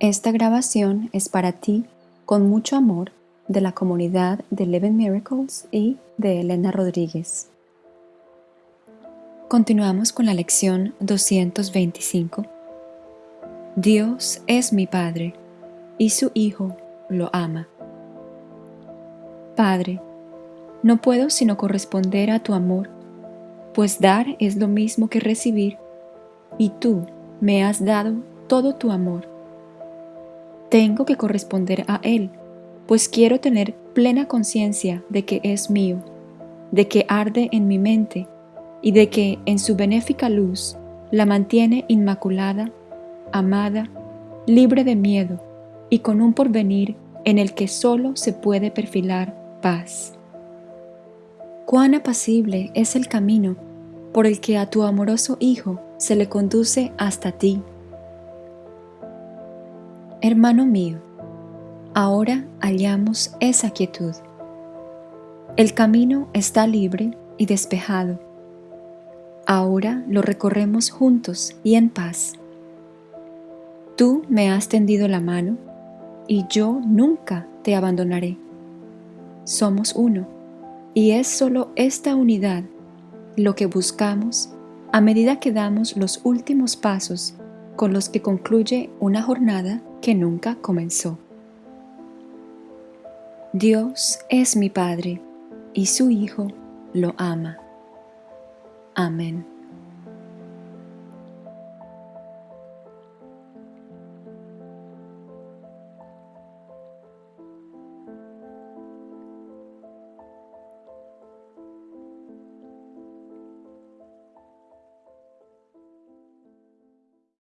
Esta grabación es para ti con mucho amor de la comunidad de Eleven Miracles y de Elena Rodríguez. Continuamos con la lección 225. Dios es mi Padre y su Hijo lo ama. Padre, no puedo sino corresponder a tu amor, pues dar es lo mismo que recibir, y tú me has dado todo tu amor tengo que corresponder a Él, pues quiero tener plena conciencia de que es mío, de que arde en mi mente y de que en su benéfica luz la mantiene inmaculada, amada, libre de miedo y con un porvenir en el que solo se puede perfilar paz. Cuán apacible es el camino por el que a tu amoroso Hijo se le conduce hasta ti Hermano mío, ahora hallamos esa quietud. El camino está libre y despejado. Ahora lo recorremos juntos y en paz. Tú me has tendido la mano y yo nunca te abandonaré. Somos uno y es solo esta unidad lo que buscamos a medida que damos los últimos pasos con los que concluye una jornada que nunca comenzó. Dios es mi Padre y su Hijo lo ama. Amén.